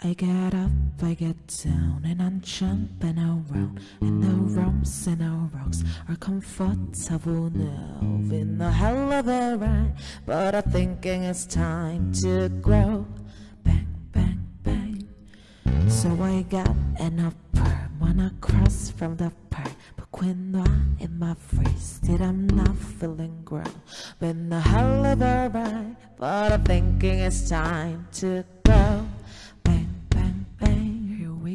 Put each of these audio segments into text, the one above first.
I get up, I get down, and I'm jumping around. And the rumps and the rocks are comfortable now. Been a hell of a ride, but I'm thinking it's time to grow. Bang, bang, bang. So I got an upper, wanna cross from the park. But quinoa in my face, did I'm not feeling grow. Been a hell of a ride, but I'm thinking it's time to grow.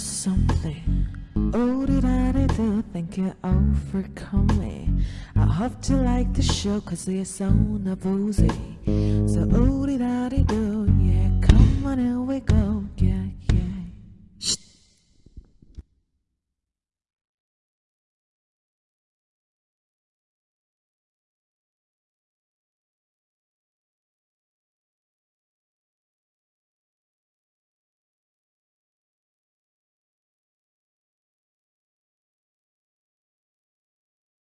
just something Oh, did I do? Thank you all for coming I hope you like the show Cause it's so nervous. So, oh, did I do? Yeah, come on, here we go